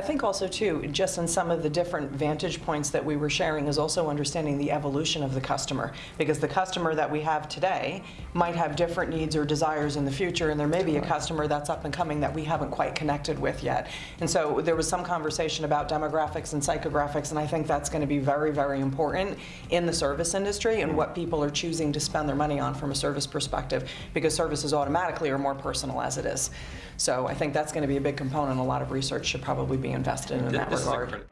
think also too, just in some of the different vantage points that we were sharing is also understanding the evolution of the customer. Because the customer that we have today might have different needs or desires in the future, and there may be a customer that's up and coming that we haven't quite connected with yet. And so there was some conversation about demographics and psychographics, and I think that's going to be very, very important in the service industry and what people are choosing to spend their money on from a service perspective, because services automatically are more personal as it is. So I think that's going to be a big component. A lot of research should probably be invested in Th- that this is a regard.